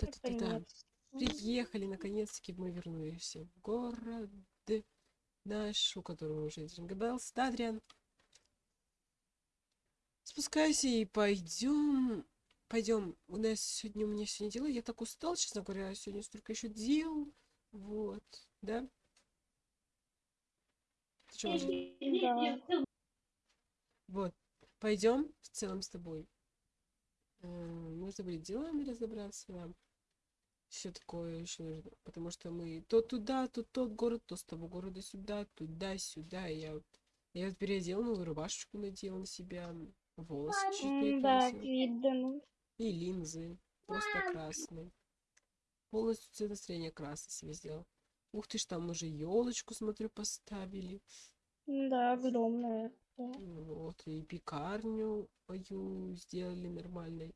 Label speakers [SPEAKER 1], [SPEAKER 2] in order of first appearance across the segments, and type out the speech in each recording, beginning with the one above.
[SPEAKER 1] Да-да-да-да.
[SPEAKER 2] Наконец.
[SPEAKER 1] Приехали, наконец-таки мы вернулись в город наш, у которого уже есть Jingle Bells. Да, Адриан? Спускайся и пойдем. Пойдем. У нас сегодня, у меня сегодня дела. Я так устал, честно говоря. Сегодня столько еще дел. Вот. Да? Ты уже?
[SPEAKER 2] Да.
[SPEAKER 1] Вот. Пойдем в целом с тобой. Э, Нужно будет делами разобраться нам. Все такое еще нужно. Потому что мы то туда, то тот город, то с того города сюда, туда-сюда. И Я я вот переодела новую рубашечку, надела на себя. Волосы чуть.
[SPEAKER 2] Да, видно.
[SPEAKER 1] И линзы. Просто красные. Полностью цвет настроения красный себе сделал. Ух ты ж, там уже елочку, смотрю, поставили.
[SPEAKER 2] Да, огромная.
[SPEAKER 1] Вот, и пекарню мою сделали нормальной.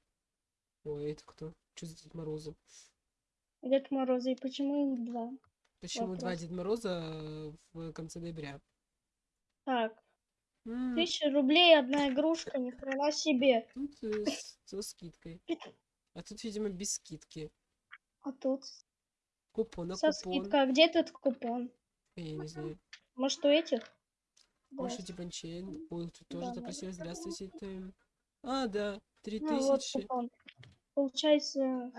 [SPEAKER 1] Ой, это кто? Что за Дед Морозы?
[SPEAKER 2] Дед Мороза, и почему их два?
[SPEAKER 1] Почему два
[SPEAKER 2] Вопрос.
[SPEAKER 1] Дед Мороза в конце ноября?
[SPEAKER 2] Так,
[SPEAKER 1] М,
[SPEAKER 2] тысяча рублей одна игрушка, ни хрена себе.
[SPEAKER 1] Тут э, с- со скидкой. А тут, видимо, без скидки.
[SPEAKER 2] А тут
[SPEAKER 1] Купон на
[SPEAKER 2] со
[SPEAKER 1] купон.
[SPEAKER 2] скидкой. А где тут купон?
[SPEAKER 1] Я не знаю.
[SPEAKER 2] Может, у этих? Да.
[SPEAKER 1] Маша Диванчейн. Ой, тут тоже
[SPEAKER 2] Да,
[SPEAKER 1] так
[SPEAKER 2] да, да, да.
[SPEAKER 1] Здравствуйте. это- А, да. Три
[SPEAKER 2] Ну, вот
[SPEAKER 1] тысячи.
[SPEAKER 2] купон. Получается,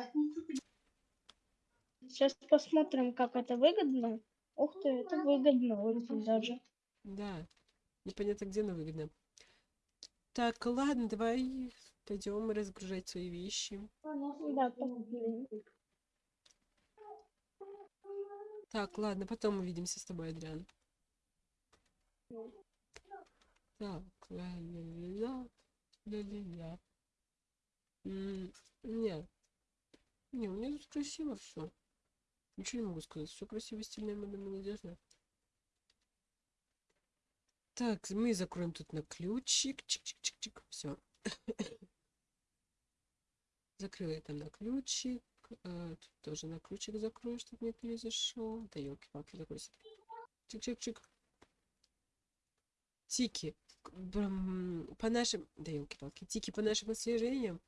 [SPEAKER 2] сейчас посмотрим, как это выгодно. Ух ты, это выгодно очень даже.
[SPEAKER 1] Да. Непонятно, где, но выгодно. Так, ладно, давай пойдем разгружать свои вещи.
[SPEAKER 2] Да.
[SPEAKER 1] Так, ладно, потом увидимся с тобой, Адриан. Так, ля-ля-ля, ля-ля-ля. Не, не, у меня тут красиво все. Ничего не могу сказать. Все красиво, стильно, модно, молодежно. Так, мы закроем тут на ключик. Чик-чик-чик-чик. Все. Закрыла там на ключик. э, Тут тоже на ключик закрою, чтобы не зашел. Да елки-палки, закройся. Чик-чик-чик. Тики. По нашим... Да елки-палки. Тики по нашим отслежениям.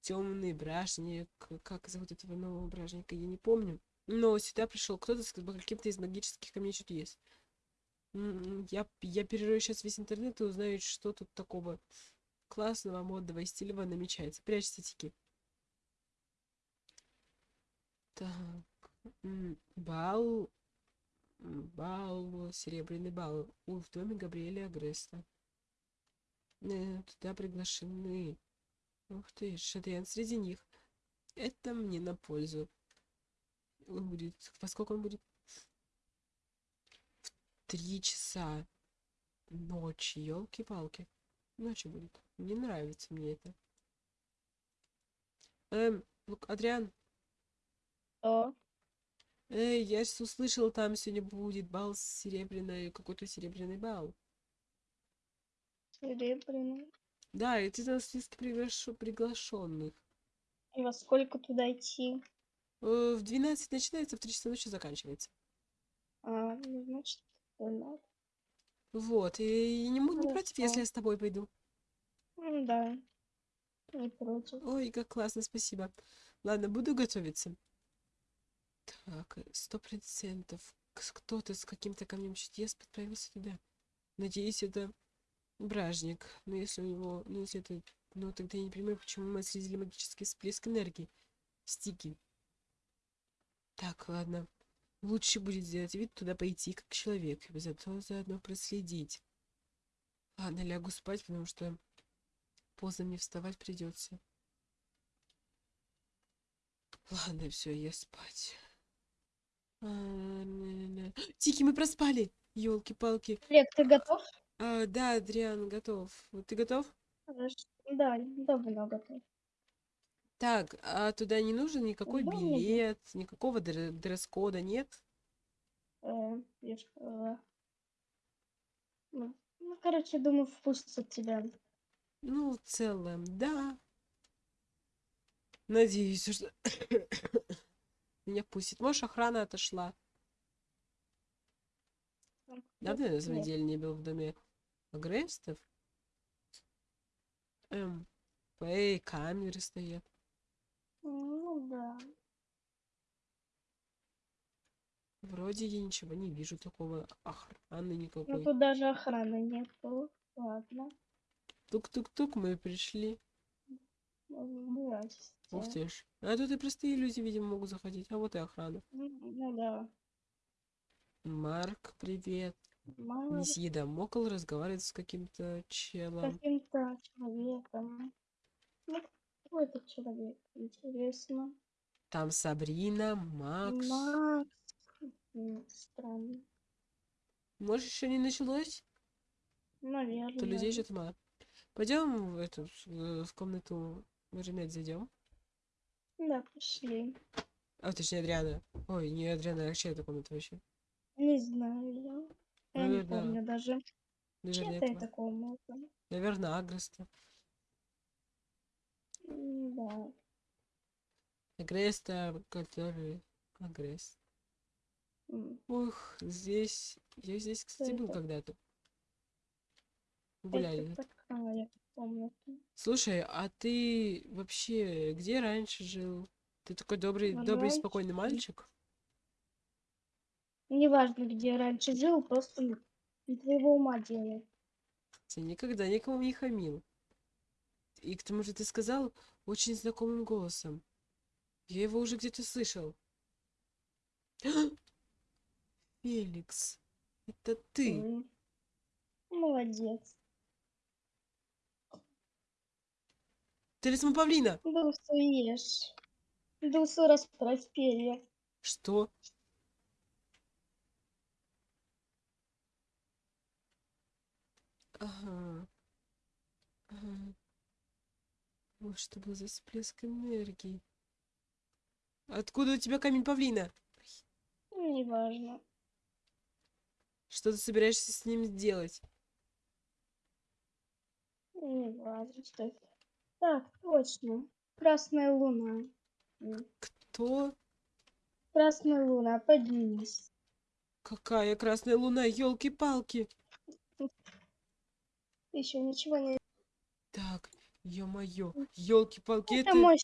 [SPEAKER 1] Темный бражник. Как зовут этого нового бражника, я не помню. Но сюда пришел кто-то с каким-то из магических камней что-то есть. М, Я, я перерою сейчас весь интернет и узнаю, что тут такого классного, модного и стильного намечается. Прячься, Тики. Так. Бал. Бал. Серебряный бал. У, в доме Габриэля Агреста. Э, Туда приглашены. Ух ты, Шадриан среди них. Это мне на пользу. Он будет... Во сколько он будет? В три часа ночи. Елки-палки. Ночью будет. Не нравится мне это. Эм, Лук, Адриан,
[SPEAKER 2] Что?
[SPEAKER 1] эй, я ж услышал, там сегодня будет бал с серебряной, какой-то серебряный бал.
[SPEAKER 2] Серебряный.
[SPEAKER 1] Да, и ты на списке приглаш- приглашенных.
[SPEAKER 2] И во сколько туда идти?
[SPEAKER 1] Э, В 12 начинается, в 3 часа ночи заканчивается.
[SPEAKER 2] А, ну, значит, надо.
[SPEAKER 1] Вот, и не, мо- не против, если
[SPEAKER 2] Хорошо.
[SPEAKER 1] я с тобой пойду.
[SPEAKER 2] М, Да. Не против.
[SPEAKER 1] Ой, как классно, спасибо. Ладно, буду готовиться. Так, сто процентов. Кто-то с каким-то камнем чудес отправился туда. Надеюсь, это бражник. Но если у него... Ну, если это... Ну, тогда я не понимаю, почему мы отследили магический всплеск энергии. Стики. Так, ладно. Лучше будет сделать вид туда пойти, как человек, и зато заодно проследить. Ладно, лягу спать, потому что поздно мне вставать придется. Ладно, все, я спать. А. Тики, мы проспали! Елки-палки.
[SPEAKER 2] Олег, ты готов?
[SPEAKER 1] А, да, Адриан, готов. Ты готов?
[SPEAKER 2] Да, давно готов.
[SPEAKER 1] Так, а туда не нужен никакой
[SPEAKER 2] Да, не
[SPEAKER 1] билет, никакого дре- дресс-кода, нет?
[SPEAKER 2] Э, я ж сказала. Ну, ну, короче, думаю, впустят тебя.
[SPEAKER 1] Ну, в целом, да. Надеюсь, что меня пустит. Может, охрана отошла. Давно я на самом
[SPEAKER 2] Нет.
[SPEAKER 1] деле не был в доме Агрестов. Эм, эй, камеры стоят
[SPEAKER 2] да.
[SPEAKER 1] Вроде я ничего не вижу такого охраны
[SPEAKER 2] ну,
[SPEAKER 1] никакой.
[SPEAKER 2] Ну тут даже охраны нет. Ладно.
[SPEAKER 1] Тук-тук-тук, мы пришли. Ух ты ж. А тут и простые люди, видимо, могут заходить. А вот и охрана.
[SPEAKER 2] Ну, ну да.
[SPEAKER 1] Марк, привет.
[SPEAKER 2] Марк.
[SPEAKER 1] Не съеда разговаривает с каким-то челом.
[SPEAKER 2] Каким-то человеком. Ну, кто этот человек? Интересно.
[SPEAKER 1] Там Сабрина, Макс.
[SPEAKER 2] Макс. Странно.
[SPEAKER 1] Может, еще не началось?
[SPEAKER 2] Наверное.
[SPEAKER 1] То людей что-то мало. Пойдем в эту в, комнату Маринет зайдем.
[SPEAKER 2] Да, пошли.
[SPEAKER 1] А, точнее, Адриана. Ой, не Адриана, а чья это комната вообще?
[SPEAKER 2] Не знаю я. Я не
[SPEAKER 1] Наверное,
[SPEAKER 2] помню даже.
[SPEAKER 1] Наверное, этого.
[SPEAKER 2] это комната.
[SPEAKER 1] Наверное, Агреста.
[SPEAKER 2] М, Да.
[SPEAKER 1] Агреста, который... Агрест.
[SPEAKER 2] М,
[SPEAKER 1] Ух, здесь... Я здесь, кстати, был когда-то. Гуляли.
[SPEAKER 2] Комната.
[SPEAKER 1] Слушай, а ты вообще где раньше жил? Ты такой добрый,
[SPEAKER 2] Ну,
[SPEAKER 1] добрый, спокойный мальчик?
[SPEAKER 2] Неважно, где раньше жил, просто твоего ума дело.
[SPEAKER 1] Ты никогда никому не хамил. И к тому же ты сказал очень знакомым голосом. Я его уже где-то слышал. Феликс, это ты.
[SPEAKER 2] Молодец.
[SPEAKER 1] Талисман павлина.
[SPEAKER 2] Дусу ешь. Дусу расправь перья.
[SPEAKER 1] Что? Ага. Ага. Вот что был за всплеск энергии. Откуда у тебя камень павлина?
[SPEAKER 2] Ну, Неважно.
[SPEAKER 1] Что ты собираешься с ним сделать?
[SPEAKER 2] Неважно, что это. Так, точно. Красная луна.
[SPEAKER 1] Кто?
[SPEAKER 2] Красная луна, поднимись.
[SPEAKER 1] Какая красная луна? Елки-палки.
[SPEAKER 2] Еще ничего не...
[SPEAKER 1] Так, ё-моё, елки-палки,
[SPEAKER 2] Это
[SPEAKER 1] это...
[SPEAKER 2] мой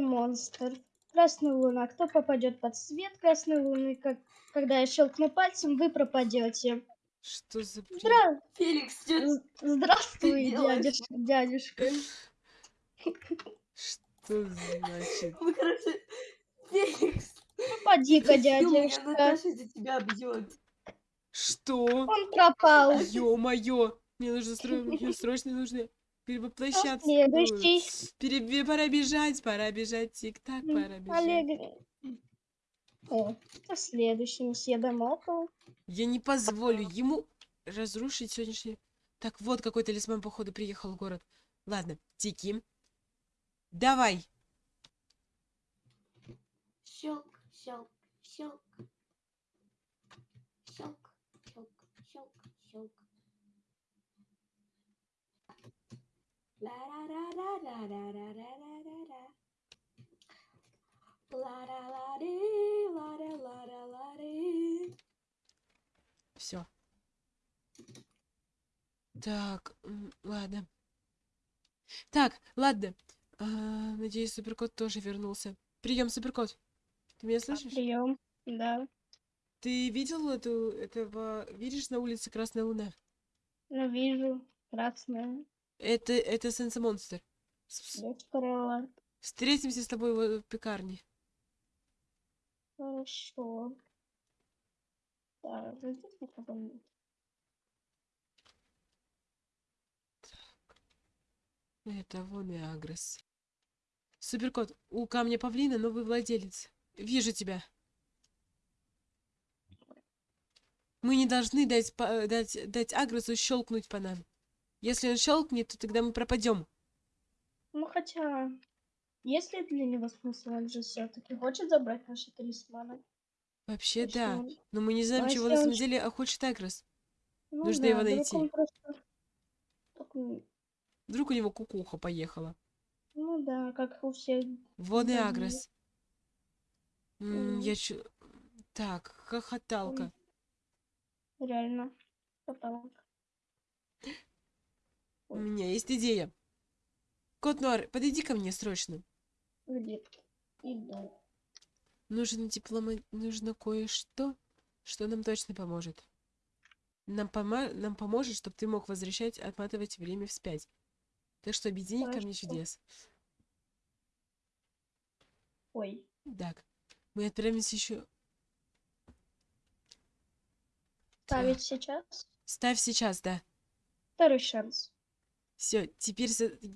[SPEAKER 2] монстр. Красная луна. Кто попадет под свет красной луны, как... когда я щелкну пальцем, вы пропадете.
[SPEAKER 1] Что за?
[SPEAKER 2] Здра...
[SPEAKER 3] Феликс, что
[SPEAKER 2] Здравствуй,
[SPEAKER 3] делаешь?
[SPEAKER 2] дядюш- дядюшка.
[SPEAKER 1] Что значит?
[SPEAKER 3] Ну, короче, Феликс, меня
[SPEAKER 2] дядюшка.
[SPEAKER 3] Наташа за тебя бьет.
[SPEAKER 1] Что?
[SPEAKER 2] Он пропал.
[SPEAKER 1] Ё-моё! Мне нужно стро... мне срочно нужно перевоплощаться.
[SPEAKER 2] Следующий.
[SPEAKER 1] Перебе... Пора бежать, пора бежать. Тик-так, пора бежать.
[SPEAKER 2] Олег. О, кто следующий? Месье Дамокл.
[SPEAKER 1] Я не позволю ему разрушить сегодняшний... Так, вот какой талисман, походу, приехал в город. Ладно, Тики. Давай.
[SPEAKER 3] Щелк, щелк. Щелк, щелк, щелк, щелк. Ла-ра-ра-ра-ра-ра-ра-ра-ра-ра. Ла-ра-ла-ри, ла-ра-ла-ра-ла-ри.
[SPEAKER 1] Все. Так, ладно. Так, ладно. А, надеюсь, Суперкот тоже вернулся. Прием, Суперкот. Ты меня слышишь?
[SPEAKER 2] Прием. Да.
[SPEAKER 1] Ты видел эту, этого, видишь на улице Красная Луна?
[SPEAKER 2] Ну, вижу. Красная.
[SPEAKER 1] Это, это Сенса Монстр.
[SPEAKER 2] Сказала.
[SPEAKER 1] Встретимся с тобой в пекарне.
[SPEAKER 2] Хорошо. Так, зайдите ко мне.
[SPEAKER 1] Это вон и Агресс. Суперкот, у камня павлина новый владелец. Вижу тебя. Мы не должны дать, дать, дать Агрессу щелкнуть по нам. Если он щелкнет, то тогда мы пропадем.
[SPEAKER 2] Ну, хотя... Есть ли для него смысл? Он же все-таки хочет забрать наши талисманы.
[SPEAKER 1] Вообще,
[SPEAKER 2] Если
[SPEAKER 1] да.
[SPEAKER 2] он-
[SPEAKER 1] Но мы не знаем,
[SPEAKER 2] А
[SPEAKER 1] чего
[SPEAKER 2] если
[SPEAKER 1] на
[SPEAKER 2] он
[SPEAKER 1] самом
[SPEAKER 2] щ-
[SPEAKER 1] деле хочет Агресс.
[SPEAKER 2] Ну
[SPEAKER 1] Нужно
[SPEAKER 2] да,
[SPEAKER 1] его
[SPEAKER 2] вдруг
[SPEAKER 1] найти.
[SPEAKER 2] он просто... м,
[SPEAKER 1] Вдруг у него кукуха поехала.
[SPEAKER 2] Ну да, как у всех.
[SPEAKER 1] Вон и. М,
[SPEAKER 2] М.
[SPEAKER 1] Я чу... Так, хохоталка.
[SPEAKER 2] Реально. Каталог.
[SPEAKER 1] У меня есть идея. Кот Нуар, подойди ко мне срочно.
[SPEAKER 2] Где? Иду.
[SPEAKER 1] Нужно диплома... Нужно кое-что. Что нам точно поможет? Нам, пома- нам поможет, чтобы ты мог возвращать, отматывать время вспять. Так что объедини камни
[SPEAKER 2] Хорошо.
[SPEAKER 1] чудес.
[SPEAKER 2] Ой.
[SPEAKER 1] Так, мы отправимся еще.
[SPEAKER 2] Ставить сейчас.
[SPEAKER 1] Ставь сейчас, да.
[SPEAKER 2] Второй шанс.
[SPEAKER 1] Все, теперь,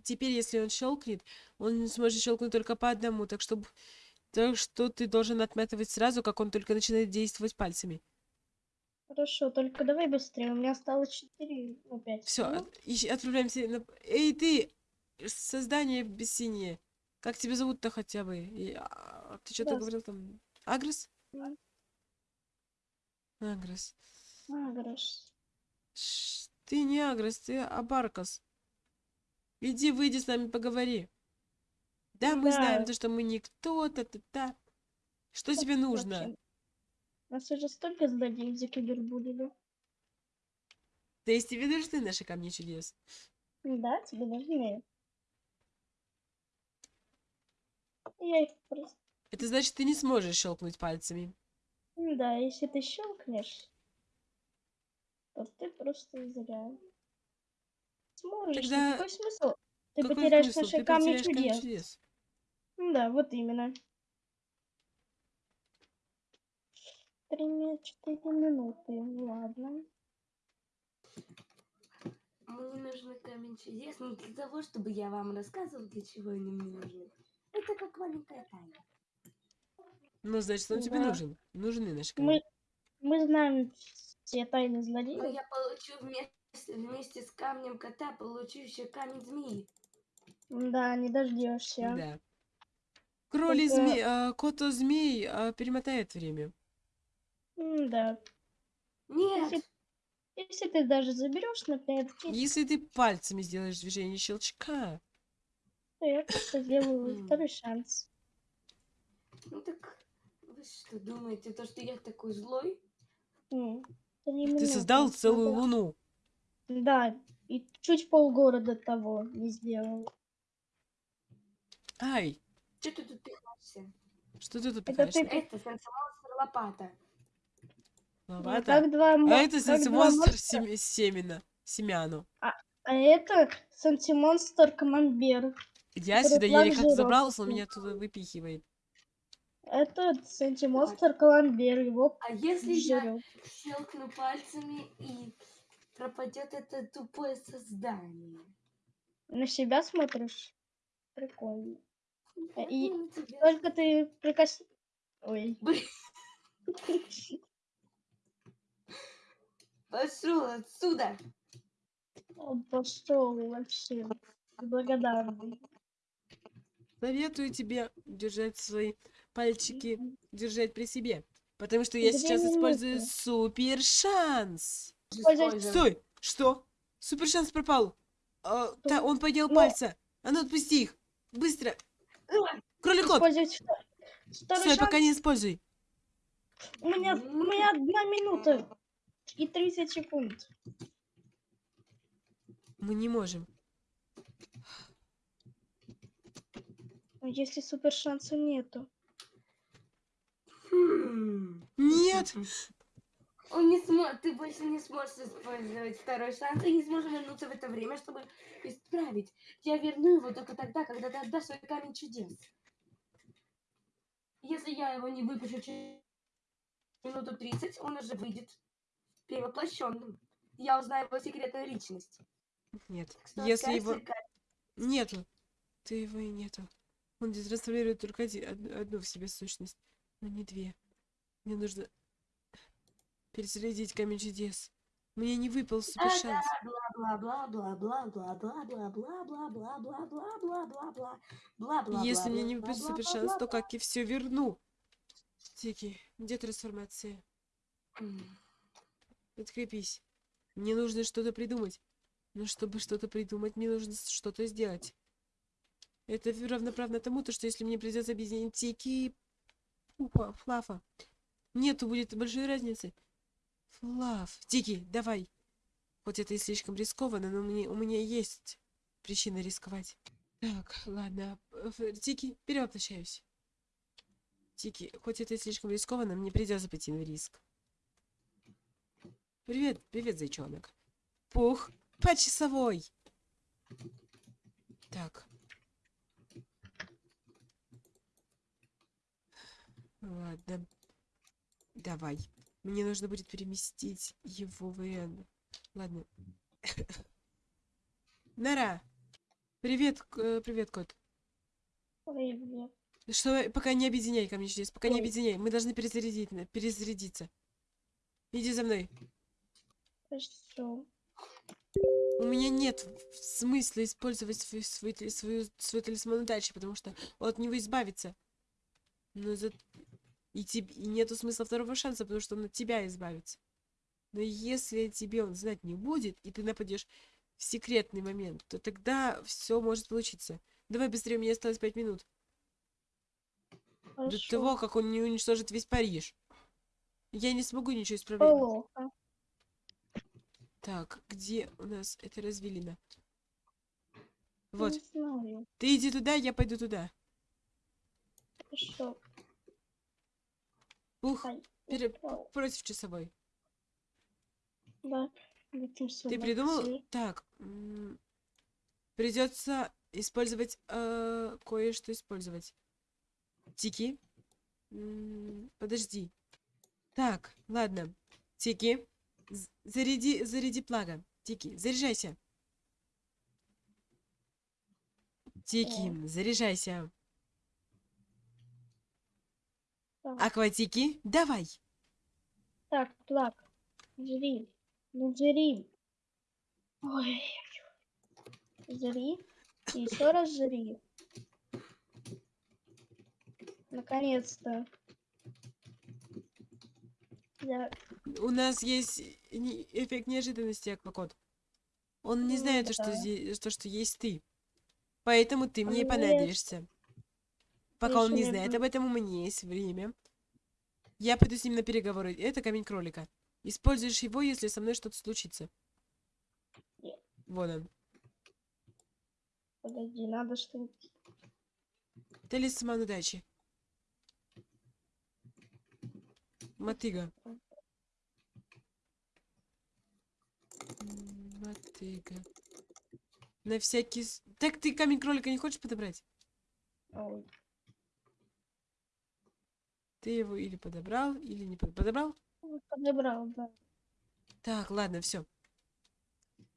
[SPEAKER 1] теперь, если он щелкнет, он сможет щелкнуть только по одному, так что, так что ты должен отматывать сразу, как он только начинает действовать пальцами.
[SPEAKER 2] Хорошо, только давай быстрее. У меня осталось 4, ну 5.
[SPEAKER 1] Все, отправляемся. на- Эй, ты! Создание бессинее. Как тебя зовут-то хотя бы? И, а, ты что-то говорил там? Агрес?
[SPEAKER 2] Да.
[SPEAKER 1] Агрес.
[SPEAKER 2] Агрос.
[SPEAKER 1] Ш, Ты не Агрес, ты Абаркас. Иди, выйди с нами, поговори. Да, мы знаем
[SPEAKER 2] Да.
[SPEAKER 1] то, что мы никто, та-та-та. Что тебе нужно?
[SPEAKER 2] Вообще, Нас уже столько злодеев за кибербулили.
[SPEAKER 1] То есть тебе нужны наши камни чудес?
[SPEAKER 2] Да, тебе нужны. Я их просто...
[SPEAKER 1] Это значит, ты не сможешь щелкнуть пальцами.
[SPEAKER 2] Да, если ты щелкнешь, то ты просто зря. Сможешь.
[SPEAKER 1] Тогда
[SPEAKER 2] Какой смысл? Ты
[SPEAKER 1] Какой
[SPEAKER 2] потеряешь
[SPEAKER 1] смысл?
[SPEAKER 2] наши
[SPEAKER 1] Ты
[SPEAKER 2] камни
[SPEAKER 1] потеряешь камни
[SPEAKER 2] чудес.
[SPEAKER 1] чудес.
[SPEAKER 2] Да, вот именно. Три, ми- четыре минуты. Ладно.
[SPEAKER 3] Мне нужны камень чудес, не для того, чтобы я вам рассказывал, для чего они мне нужны. Это как маленькая тайна.
[SPEAKER 1] Ну, значит, он тебе
[SPEAKER 2] Да.
[SPEAKER 1] нужен. Нужны наши камни.
[SPEAKER 2] Мы, мы знаем все тайны
[SPEAKER 3] Но
[SPEAKER 2] злодеев.
[SPEAKER 3] я получу вместе, вместе с камнем кота, получу еще камень змеи.
[SPEAKER 2] Да, не дождешься.
[SPEAKER 1] Да. Кроли
[SPEAKER 2] Только-
[SPEAKER 1] змей, а, кото змей а, перемотает время.
[SPEAKER 2] Да.
[SPEAKER 3] Нет!
[SPEAKER 2] Если, если ты даже заберешь, например,
[SPEAKER 1] Если ты пальцами сделаешь движение щелчка,
[SPEAKER 2] то я просто сделаю второй шанс.
[SPEAKER 3] Ну так, вы что, думаете, то, что я такой злой?
[SPEAKER 1] Ты создал целую луну.
[SPEAKER 2] Да, и чуть полгорода того не сделал.
[SPEAKER 1] Ай,
[SPEAKER 3] Что ты тут пихаешься?
[SPEAKER 1] что ты тут
[SPEAKER 2] Это
[SPEAKER 1] пихаешься?
[SPEAKER 2] ты-
[SPEAKER 3] Это сенсомонстр лопата.
[SPEAKER 2] Ну,
[SPEAKER 1] Лопата?
[SPEAKER 2] как два мо-
[SPEAKER 1] А это
[SPEAKER 2] как два
[SPEAKER 1] монстр
[SPEAKER 2] монстра.
[SPEAKER 1] семена. Семяну.
[SPEAKER 2] А это сантимонстр командир.
[SPEAKER 1] Я сюда еле как забрался, он меня туда выпихивает.
[SPEAKER 2] Это сантимонстр командир. Его
[SPEAKER 3] А если я щелкну пальцами и пропадет это тупое создание?
[SPEAKER 2] На себя смотришь? Прикольно.
[SPEAKER 3] Я
[SPEAKER 2] и
[SPEAKER 3] тебя
[SPEAKER 2] Только ты прикос... Ой.
[SPEAKER 3] Пошел отсюда!
[SPEAKER 2] Он пошел вообще. Благодарный.
[SPEAKER 1] Советую тебе держать свои пальчики, держать при себе. Потому что я сейчас использую супер шанс.
[SPEAKER 2] Используй-
[SPEAKER 1] Стой! Что? Супер шанс пропал. А, та- он поднял
[SPEAKER 2] Ну.
[SPEAKER 1] пальца. А ну отпусти их. Быстро. Кролик.
[SPEAKER 2] Использовать второй
[SPEAKER 1] Стой,
[SPEAKER 2] шанс.
[SPEAKER 1] пока не используй.
[SPEAKER 2] У меня, у меня одна минута и 30 секунд.
[SPEAKER 1] Мы не можем.
[SPEAKER 2] А Если супер шанса нету.
[SPEAKER 1] Нет!
[SPEAKER 3] Он не сможет, ты больше не сможешь использовать второй шанс и не сможешь вернуться в это время, чтобы исправить. Я верну его только тогда, когда ты отдашь свой камень чудес. Если я его не выпущу через минуту 30, он уже выйдет перевоплощенным. Я узнаю его секретную личность.
[SPEAKER 1] Нет.
[SPEAKER 3] Так что
[SPEAKER 1] Если его... Нету. Ты его и нету. Он трансформирует только оди- од- одну в себе сущность, но не две. Мне нужно перезарядить камень чудес. Мне не выпал супер шанс. Если мне не выпадет супер шанс, то как я все верну? Тики, где трансформация? Подкрепись. Мне нужно что-то придумать. Но чтобы что-то придумать, мне нужно что-то сделать. Это равноправно тому, то, что если мне придется объединить Тики и Флафа, нету будет большой разницы. Флаф, Тики, давай. Хоть это и слишком рискованно, но мне, у меня есть причина рисковать. Так, ладно. э, Тики, перевоплощаюсь. Тики, хоть это и слишком рискованно, мне придется пойти на риск. Привет, привет, зайчонок. Пух, по часовой. Так. Ладно. Давай. Мне нужно будет переместить его в Н. Ладно. Нара. Привет, э, привет, кот.
[SPEAKER 2] Привет.
[SPEAKER 1] Что, пока не объединяй ко мне чудес, пока не объединяй. Мы должны перезарядить, перезарядиться. Иди за мной.
[SPEAKER 2] Хорошо.
[SPEAKER 1] У меня нет смысла использовать свой, свой, свою, свой талисман удачи, потому что от него избавиться. Но за... и, теб- и нету смысла второго шанса, потому что он от тебя избавится. Но если тебе он знать не будет, и ты нападешь в секретный момент, то тогда все может получиться. Давай быстрее, меня осталось пять минут. До
[SPEAKER 2] Хорошо.
[SPEAKER 1] того, как он не уничтожит весь Париж. Я не смогу ничего исправлять.
[SPEAKER 2] Плохо.
[SPEAKER 1] Так, где у нас это развилина? Вот, ты иди туда, я пойду туда.
[SPEAKER 2] Хорошо.
[SPEAKER 1] Ух,
[SPEAKER 2] Ай,
[SPEAKER 1] пере- против часовой.
[SPEAKER 2] Да.
[SPEAKER 1] Ты придумал? Так, придется использовать э, кое-что использовать. Тики. Подожди. Так, ладно. Тики. Заряди, заряди плага. Тики, заряжайся. Тики, заряжайся.
[SPEAKER 2] Так.
[SPEAKER 1] Акватики, давай.
[SPEAKER 2] Так, плак. Жри. Ну, жри. Ой. Жри. И еще раз жри. Наконец-то. Я...
[SPEAKER 1] У нас есть эффект неожиданности, Аквакот. Он не
[SPEAKER 2] Ну
[SPEAKER 1] знает, то, что,
[SPEAKER 2] да.
[SPEAKER 1] здесь, то, что есть ты. Поэтому ты мне
[SPEAKER 2] я
[SPEAKER 1] понадобишься. Пока он не знает об этом, у меня есть время. Я пойду с ним на переговоры. Это камень кролика. Используешь его, если со мной что-то случится.
[SPEAKER 2] Нет.
[SPEAKER 1] Вот он.
[SPEAKER 2] Подожди, надо что-нибудь...
[SPEAKER 1] Талисман удачи. Мотыга. Мотыга. На всякий... Так ты камень кролика не хочешь подобрать?
[SPEAKER 2] Ой,
[SPEAKER 1] Ты его или подобрал, или не под- подобрал?
[SPEAKER 2] подобрал, да.
[SPEAKER 1] Так, ладно, все.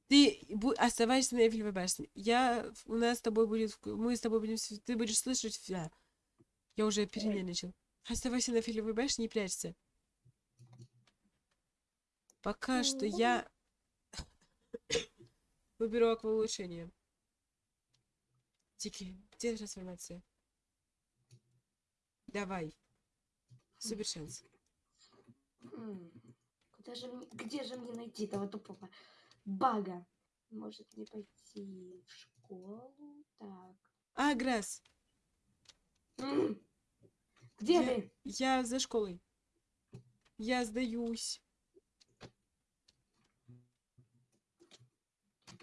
[SPEAKER 1] Ты оставайся на Эйфелевой башне. Я... У нас с тобой будет... Мы с тобой будем... Ты будешь слышать... вся- Я уже перенервничал. Оставайся на Эйфелевой башне и прячься. Пока что
[SPEAKER 2] Ну.
[SPEAKER 1] я... Выберу акваулучшение. Тики, где трансформация? Давай.
[SPEAKER 3] М, Куда же мне, где же мне найти этого тупого бага? Может мне пойти в школу? Так.
[SPEAKER 1] А, Грасс,
[SPEAKER 3] Где
[SPEAKER 1] Я-
[SPEAKER 3] ты?
[SPEAKER 1] я за школой. Я сдаюсь.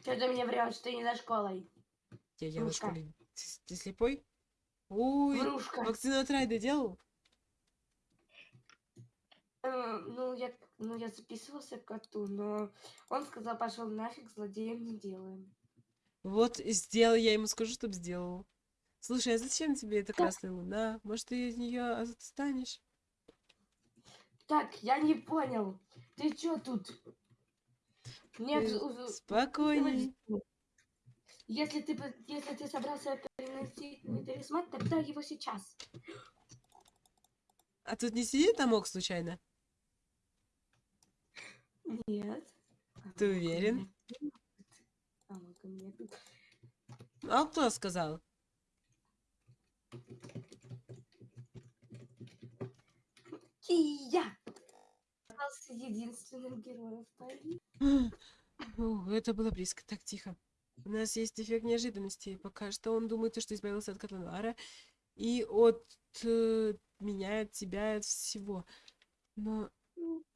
[SPEAKER 3] Что ты мне врешь, ты не за школой?
[SPEAKER 1] Я, я на
[SPEAKER 3] Врушка.
[SPEAKER 1] школе. Ты, ты слепой? Ой,
[SPEAKER 3] Врушка.
[SPEAKER 1] вакцину от Райда делал?
[SPEAKER 3] Э, ну, я, ну, я записывался к коту, но он сказал, пошел нафиг, злодеем не делаем.
[SPEAKER 1] Вот, и сделал, я ему скажу, чтоб сделал. Слушай, а зачем тебе эта красная луна? Может, ты от нее отстанешь?
[SPEAKER 3] Так, я не понял. Ты чё тут? Нет,
[SPEAKER 1] Э,
[SPEAKER 3] у- у-
[SPEAKER 1] Спокойней.
[SPEAKER 3] Если ты, если ты собрался переносить талисман, тогда его сейчас.
[SPEAKER 1] А тут не сидит Амок случайно?
[SPEAKER 3] Нет.
[SPEAKER 1] Ты уверен?
[SPEAKER 3] А.
[SPEAKER 1] А кто сказал?
[SPEAKER 3] Кия! Остался единственным героем в паре.
[SPEAKER 1] О, это было близко. Так, тихо. У нас есть эффект неожиданности. Пока что он думает, что избавился от Катанара и от э, меня, от тебя, от всего. Но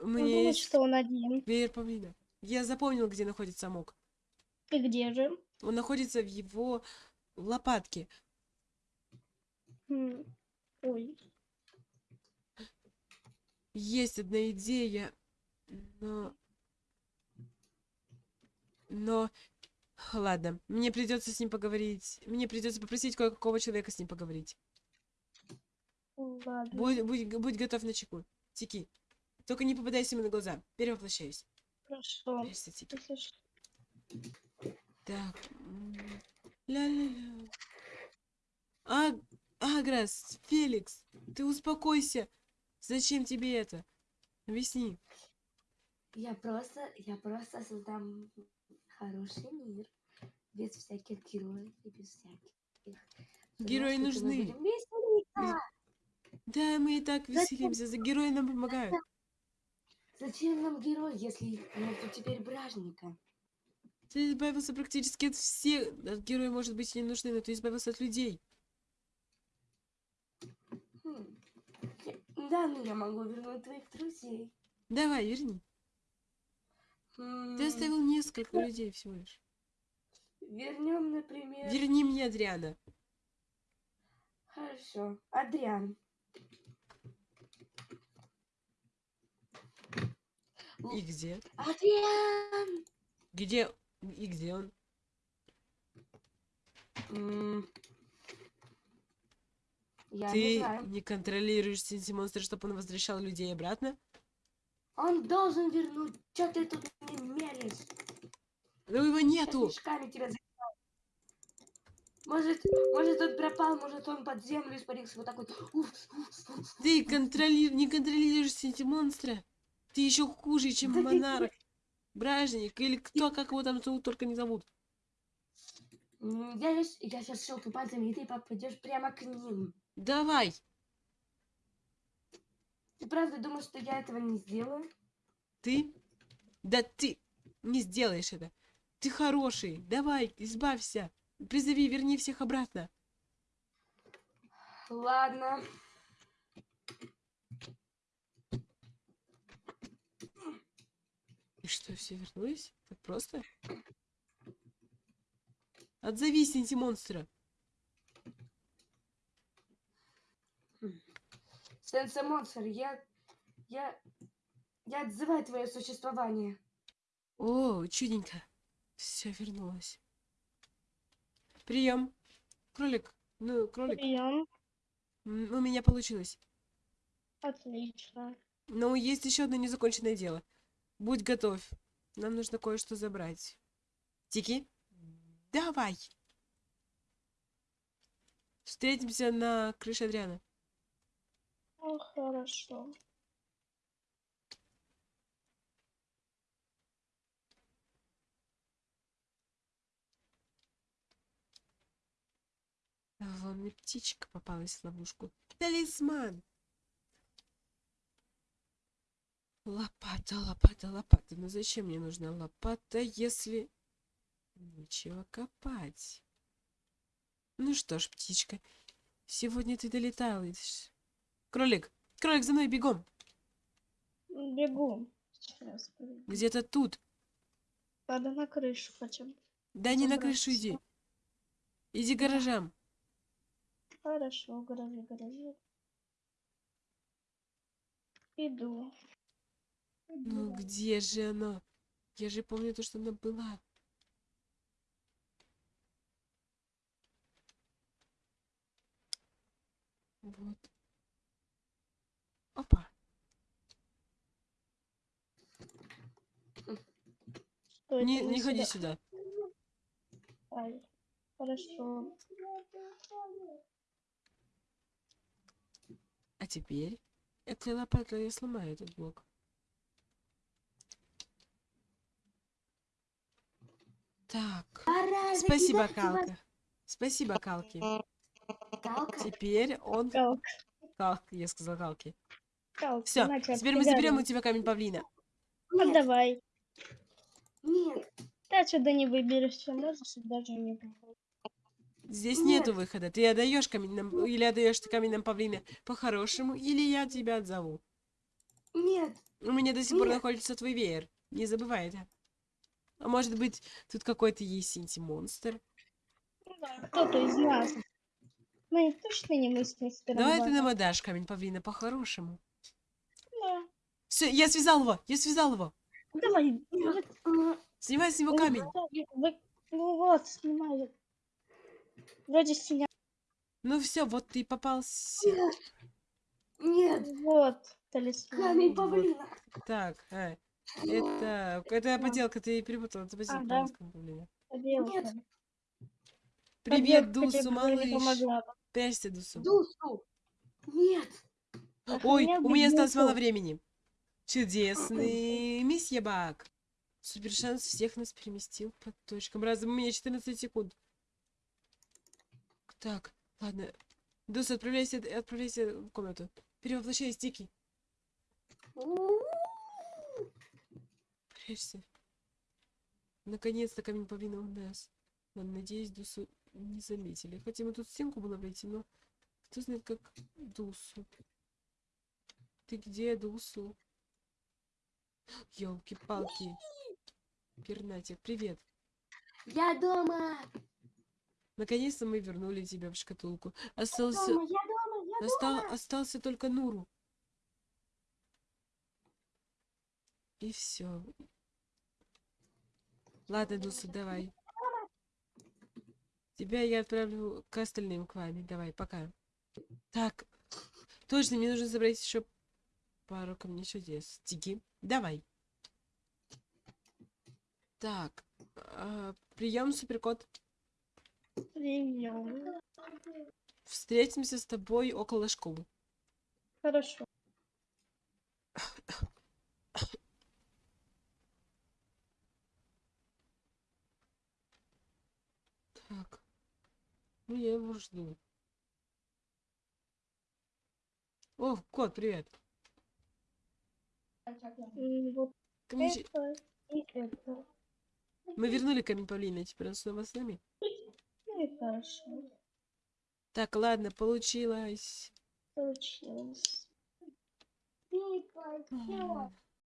[SPEAKER 1] Меня
[SPEAKER 2] думает,
[SPEAKER 1] есть
[SPEAKER 2] что он один.
[SPEAKER 1] веер павлина. Я запомнил, где находится Амок.
[SPEAKER 2] И где же?
[SPEAKER 1] Он находится в его лопатке.
[SPEAKER 2] Ой,
[SPEAKER 1] Есть одна идея, но Но... Ладно, мне придется с ним поговорить. Мне придется попросить кое-какого человека с ним поговорить.
[SPEAKER 2] Ладно.
[SPEAKER 1] Будь, будь, будь готов на чеку. Тики. Только не попадайся ему на глаза. Перевоплощаюсь.
[SPEAKER 2] Хорошо.
[SPEAKER 1] Так. Ля-ля-ля. А, Аграс, Феликс, ты успокойся. Зачем тебе это? Объясни.
[SPEAKER 3] Я просто, я просто создам хороший мир. Без всяких героев и без всяких...
[SPEAKER 1] Герои
[SPEAKER 3] Потому
[SPEAKER 1] нужны. Да, мы и так веселимся. За герои нам помогают.
[SPEAKER 3] Зачем нам герой, если нету теперь бражника?
[SPEAKER 1] Ты избавился практически от всех. От герои, может быть, и не нужны, но ты избавился от людей.
[SPEAKER 3] Хм. Да, ну я могу вернуть твоих друзей.
[SPEAKER 1] Давай, верни. Ты оставил несколько людей всего лишь.
[SPEAKER 3] Вернем, например...
[SPEAKER 1] Верни мне Адриана.
[SPEAKER 3] Хорошо. Адриан.
[SPEAKER 1] И где?
[SPEAKER 3] Адриан!
[SPEAKER 1] Где? И где он?
[SPEAKER 3] Я не
[SPEAKER 1] Ты
[SPEAKER 3] знаю.
[SPEAKER 1] не контролируешь Синси Монстра, чтобы он возвращал людей обратно?
[SPEAKER 3] Он должен вернуть. Че ты тут не меришь?
[SPEAKER 1] Но его нету!
[SPEAKER 3] тебя. Может, может он пропал, может он под землю испарился вот так вот.
[SPEAKER 1] Ты контроли... не контролируешь Синси Монстра. Ты еще хуже, чем монарх. Бражник или кто, как его там зовут, только не зовут.
[SPEAKER 3] Я сейчас, я сейчас щелкну пальцами, и ты попадешь прямо к ним.
[SPEAKER 1] Давай!
[SPEAKER 3] Ты правда думаешь, что я этого не сделаю?
[SPEAKER 1] Ты? Да ты не сделаешь это. Ты хороший. Давай, избавься. Призови, верни всех обратно.
[SPEAKER 3] Ладно.
[SPEAKER 1] Что, все вернулись? Так просто? Отзови Синти монстра.
[SPEAKER 3] Сенсе Монстр, я... Я... Я отзываю твое существование.
[SPEAKER 1] О, чудненько. Все вернулось. Прием. Кролик. Ну, кролик.
[SPEAKER 2] Прием.
[SPEAKER 1] У меня получилось.
[SPEAKER 2] Отлично.
[SPEAKER 1] Но есть еще одно незаконченное дело. Будь готов. Нам нужно кое-что забрать. Тики? Давай. Встретимся на крыше Адриана.
[SPEAKER 2] Ну, хорошо.
[SPEAKER 1] Вон мне птичка попалась в ловушку. Талисман! Лопата, лопата, лопата. Ну зачем мне нужна лопата, если нечего копать? Ну что ж, птичка, сегодня ты долетаешь. Кролик, кролик, за мной бегом.
[SPEAKER 2] Бегу.
[SPEAKER 1] Где-то тут.
[SPEAKER 2] Надо на крышу хотя бы.
[SPEAKER 1] Да не на крышу иди. Иди к гаражам.
[SPEAKER 2] Хорошо, гаражи, гаражи. Иду.
[SPEAKER 1] Ну где же оно? Я же помню то, что она была. Вот. Опа.
[SPEAKER 2] Что
[SPEAKER 1] Не, не
[SPEAKER 2] вы
[SPEAKER 1] ходи
[SPEAKER 2] сюда?
[SPEAKER 1] сюда.
[SPEAKER 2] Ай, Хорошо.
[SPEAKER 1] А теперь этой лопатой я сломаю этот блок. Так.
[SPEAKER 3] Пора
[SPEAKER 1] Спасибо,
[SPEAKER 3] закидать его.
[SPEAKER 1] Калка. Спасибо, Калки.
[SPEAKER 3] Калка.
[SPEAKER 1] Теперь он...
[SPEAKER 2] Калк,
[SPEAKER 1] Калк, я сказал Калки.
[SPEAKER 2] калк,
[SPEAKER 1] Все, теперь мы заберем у тебя камень павлина.
[SPEAKER 2] Ну, давай.
[SPEAKER 3] Нет,
[SPEAKER 2] Ты отсюда не выберешься, можешь даже не.
[SPEAKER 1] Здесь
[SPEAKER 3] Нет.
[SPEAKER 1] нету выхода. Ты отдаешь камень нам... Или отдаешь ты камень нам павлина по-хорошему, или я тебя отзову.
[SPEAKER 3] нет.
[SPEAKER 1] У меня до сих пор
[SPEAKER 3] Нет.
[SPEAKER 1] находится твой веер. Не забывай это. А может быть, тут какой-то есть синти-монстр?
[SPEAKER 2] Ну да, кто-то из нас. Мы точно не мы с мистером
[SPEAKER 1] Давай ты
[SPEAKER 2] Баном.
[SPEAKER 1] нам отдашь камень павлина по-хорошему.
[SPEAKER 2] Да.
[SPEAKER 1] Все, я связал его! Я связал его!
[SPEAKER 2] Давай.
[SPEAKER 3] М,
[SPEAKER 1] Снимай с него
[SPEAKER 2] Ну,
[SPEAKER 1] камень.
[SPEAKER 2] ну вот, снимаю. Вроде синя.
[SPEAKER 1] Ну все, вот ты попался.
[SPEAKER 3] Нет. Нет.
[SPEAKER 2] Вот, талисман.
[SPEAKER 3] Камень
[SPEAKER 1] Вот.
[SPEAKER 3] павлина.
[SPEAKER 1] Так, а, это, это поделка, ты перепутала, это поделка. камнем.
[SPEAKER 2] Поделка.
[SPEAKER 3] Нет.
[SPEAKER 1] Привет, Дусу, малыш. Прячься, Дусу.
[SPEAKER 3] Дусу. Нет.
[SPEAKER 1] Ой,
[SPEAKER 2] Охранял
[SPEAKER 1] у меня осталось мало времени. Чудесный месье Баг. Супер шанс всех нас переместил по точкам. Раз, у меня 14 секунд. Так, ладно. Дус, отправляйся, отправляйся в комнату. Перевоплощайся, Дикий. Прячься. Наконец-то камень павлина у нас. Надеюсь, Дусу не заметили. Хотя мы тут стенку было пройти, но кто знает, как Дусу. Ты где, Дусу? Ёлки-палки. Пернатик, привет.
[SPEAKER 3] Я дома.
[SPEAKER 1] Наконец-то мы вернули тебя в шкатулку. Остался,
[SPEAKER 3] Дома, я дома, я
[SPEAKER 1] остал, остался только Нуру. И все. Ладно, Дусу, давай. Тебя я отправлю к остальным к вами. Давай, пока. Так, точно, мне нужно забрать еще пару камней чудес. Тики, давай. Так, а, прием, суперкот.
[SPEAKER 2] Прием.
[SPEAKER 1] Встретимся с тобой около школы.
[SPEAKER 2] Хорошо.
[SPEAKER 1] Так. Ну, я его жду. О, кот, привет. Камень
[SPEAKER 2] это.
[SPEAKER 1] Мы вернули камень павлина, теперь он снова с нами.
[SPEAKER 2] Ну и хорошо.
[SPEAKER 1] Так, ладно, получилось.
[SPEAKER 2] Получилось.
[SPEAKER 1] М,